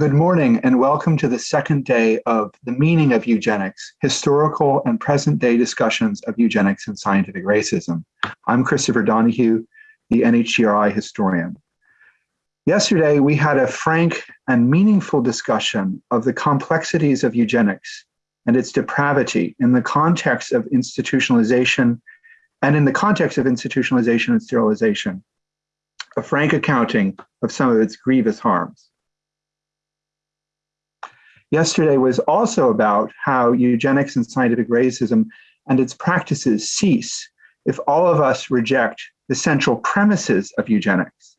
Good morning and welcome to the second day of The Meaning of Eugenics, Historical and Present Day Discussions of Eugenics and Scientific Racism. I'm Christopher Donohue, the NHGRI historian. Yesterday, we had a frank and meaningful discussion of the complexities of eugenics and its depravity in the context of institutionalization and in the context of institutionalization and sterilization, a frank accounting of some of its grievous harms. Yesterday was also about how eugenics and scientific racism and its practices cease if all of us reject the central premises of eugenics,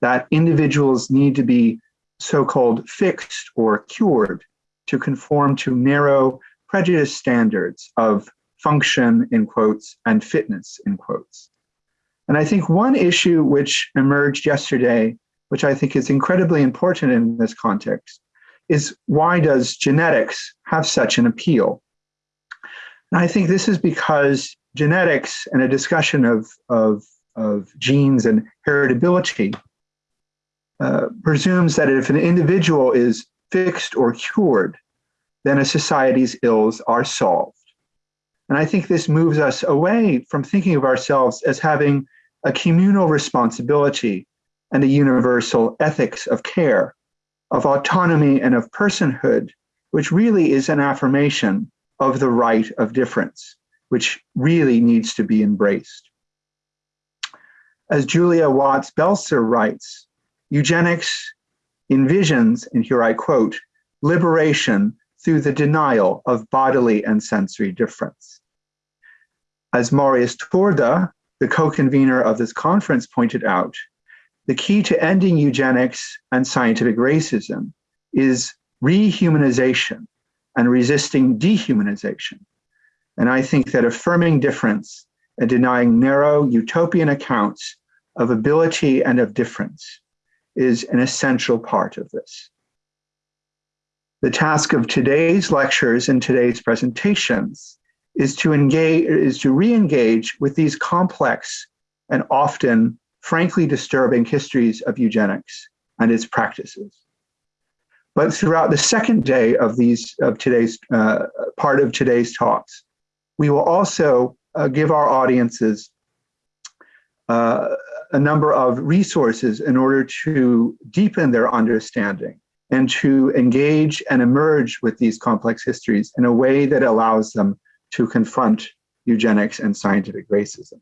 that individuals need to be so-called fixed or cured to conform to narrow prejudice standards of function in quotes and fitness in quotes. And I think one issue which emerged yesterday, which I think is incredibly important in this context, is why does genetics have such an appeal? And I think this is because genetics and a discussion of, of, of genes and heritability uh, presumes that if an individual is fixed or cured, then a society's ills are solved. And I think this moves us away from thinking of ourselves as having a communal responsibility and a universal ethics of care of autonomy and of personhood, which really is an affirmation of the right of difference, which really needs to be embraced. As Julia Watts Belser writes, eugenics envisions, and here I quote, liberation through the denial of bodily and sensory difference. As Marius Turda, the co-convener of this conference pointed out, the key to ending eugenics and scientific racism is rehumanization and resisting dehumanization. And I think that affirming difference and denying narrow utopian accounts of ability and of difference is an essential part of this. The task of today's lectures and today's presentations is to engage, is to re-engage with these complex and often frankly disturbing histories of eugenics and its practices. But throughout the second day of these of today's uh, part of today's talks, we will also uh, give our audiences uh, a number of resources in order to deepen their understanding and to engage and emerge with these complex histories in a way that allows them to confront eugenics and scientific racism.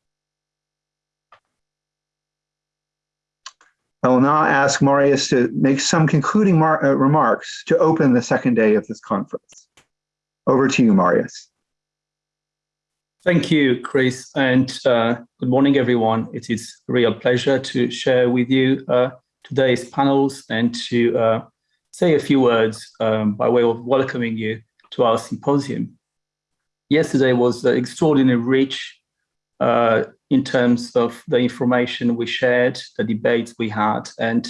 I will now ask Marius to make some concluding uh, remarks to open the second day of this conference. Over to you, Marius. Thank you, Chris, and uh, good morning, everyone. It is a real pleasure to share with you uh, today's panels and to uh, say a few words um, by way of welcoming you to our symposium. Yesterday was an extraordinarily rich uh, in terms of the information we shared, the debates we had, and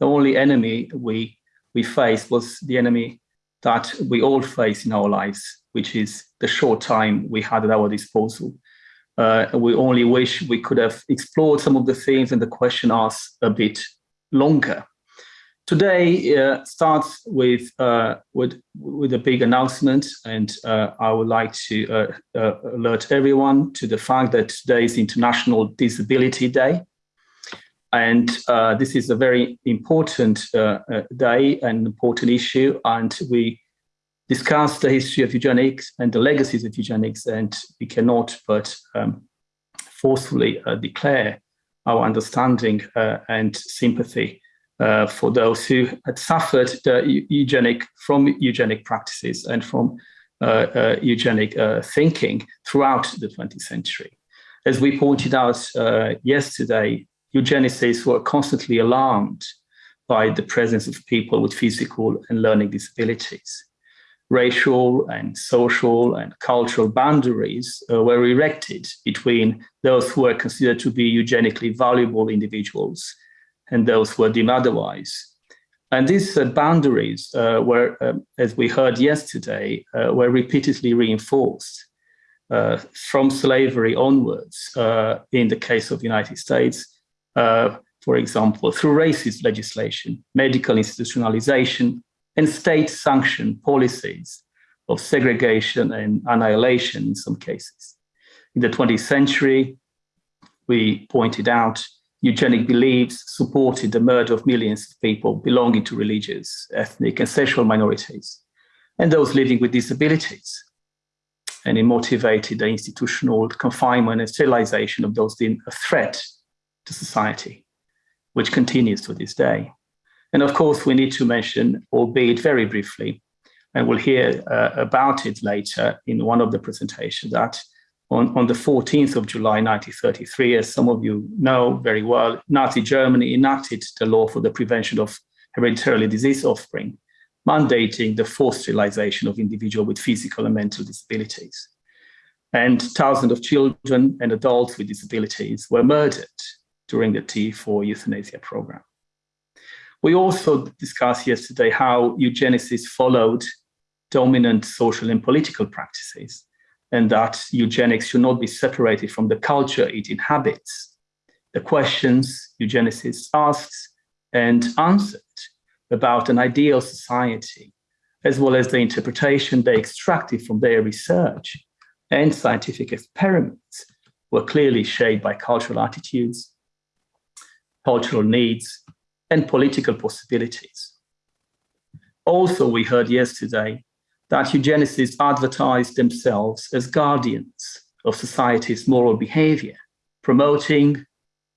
the only enemy we we faced was the enemy that we all face in our lives, which is the short time we had at our disposal. Uh, we only wish we could have explored some of the things and the question asked a bit longer. Today uh, starts with, uh, with, with a big announcement, and uh, I would like to uh, uh, alert everyone to the fact that today is International Disability Day. And uh, this is a very important day and important issue, and we discuss the history of eugenics and the legacies of eugenics, and we cannot but um, forcefully declare our understanding and sympathy uh, for those who had suffered the eugenic from eugenic practices and from uh, uh, eugenic uh, thinking throughout the 20th century. As we pointed out yesterday, eugenicists were constantly alarmed by the presence of people with physical and learning disabilities. Racial and social and cultural boundaries uh, were erected between those who were considered to be eugenically valuable individuals and those who deemed otherwise. And these uh, boundaries uh, were, um, as we heard yesterday, uh, were repeatedly reinforced uh, from slavery onwards uh, in the case of the United States, uh, for example, through racist legislation, medical institutionalization, and state-sanctioned policies of segregation and annihilation in some cases. In the 20th century, we pointed out eugenic beliefs supported the murder of millions of people belonging to religious, ethnic, and sexual minorities, and those living with disabilities. And it motivated the institutional confinement and sterilization of those deemed a threat to society, which continues to this day. And of course, we need to mention, albeit very briefly, and we'll hear uh, about it later in one of the presentations, that on, on the 14th of July 1933, as some of you know very well, Nazi Germany enacted the law for the prevention of hereditarily diseased offspring, mandating the forced sterilization of individuals with physical and mental disabilities. And thousands of children and adults with disabilities were murdered during the T4 euthanasia program. We also discussed yesterday how eugenicists followed dominant social and political practices and that eugenics should not be separated from the culture it inhabits. The questions eugenicists asked and answered about an ideal society, as well as the interpretation they extracted from their research and scientific experiments were clearly shaped by cultural attitudes, cultural needs, and political possibilities. Also, we heard yesterday that eugenicists advertised themselves as guardians of society's moral behavior, promoting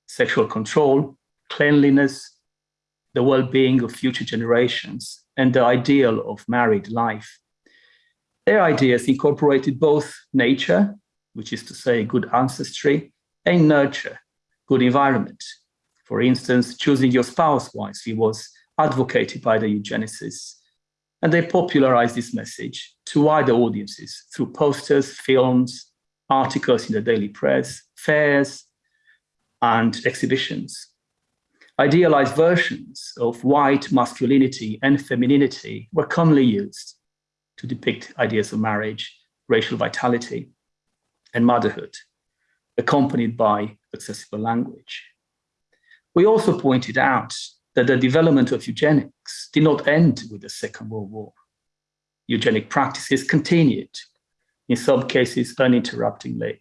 sexual control, cleanliness, the well-being of future generations, and the ideal of married life. Their ideas incorporated both nature, which is to say good ancestry, and nurture, good environment. For instance, choosing your spouse wisely was advocated by the eugenicists and they popularized this message to wider audiences through posters, films, articles in the daily press, fairs, and exhibitions. Idealized versions of white masculinity and femininity were commonly used to depict ideas of marriage, racial vitality, and motherhood, accompanied by accessible language. We also pointed out that the development of eugenics did not end with the Second World War. Eugenic practices continued, in some cases uninterruptedly,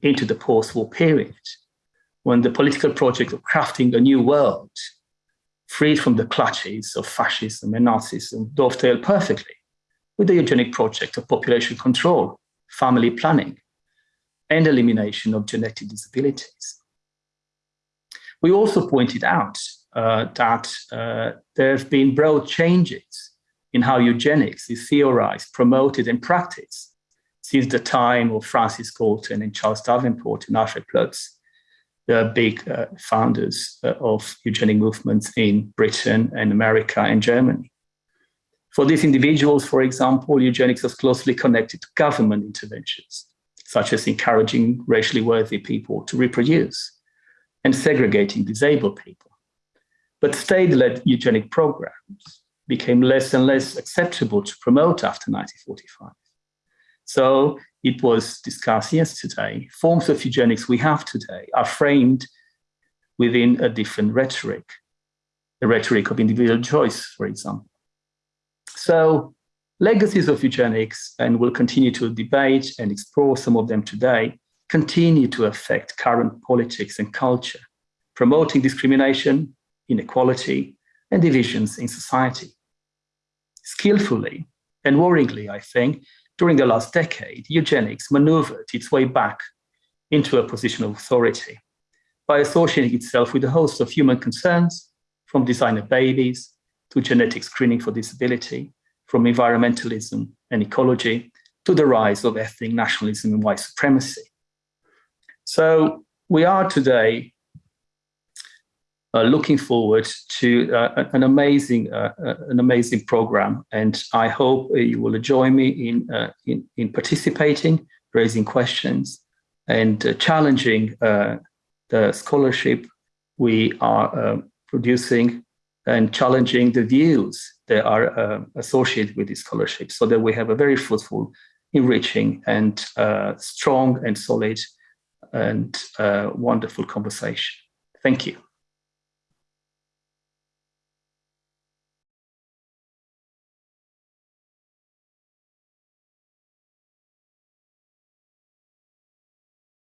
into the post-war period, when the political project of crafting a new world, freed from the clutches of fascism and Nazism, dovetailed perfectly with the eugenic project of population control, family planning, and elimination of genetic disabilities. We also pointed out that uh, there have been broad changes in how eugenics is theorized, promoted, and practiced since the time of Francis Galton and Charles Davenport and Alfred Ploetz, the big uh, founders uh, of eugenic movements in Britain and America and Germany. For these individuals, for example, eugenics was closely connected to government interventions, such as encouraging racially worthy people to reproduce and segregating disabled people. But state-led eugenic programs became less and less acceptable to promote after 1945. So it was discussed yesterday, forms of eugenics we have today are framed within a different rhetoric, the rhetoric of individual choice, for example. So legacies of eugenics, and we'll continue to debate and explore some of them today, continue to affect current politics and culture, promoting discrimination, inequality, and divisions in society. Skillfully and worryingly, I think, during the last decade, eugenics maneuvered its way back into a position of authority by associating itself with a host of human concerns, from designer babies to genetic screening for disability, from environmentalism and ecology to the rise of ethnic nationalism and white supremacy. So we are today looking forward to uh, an amazing uh, uh, an amazing program, and I hope you will join me in uh, in, in, participating, raising questions, and uh, challenging the scholarship we are producing, and challenging the views that are associated with this scholarship, so that we have a very fruitful, enriching, and strong and solid and wonderful conversation. Thank you.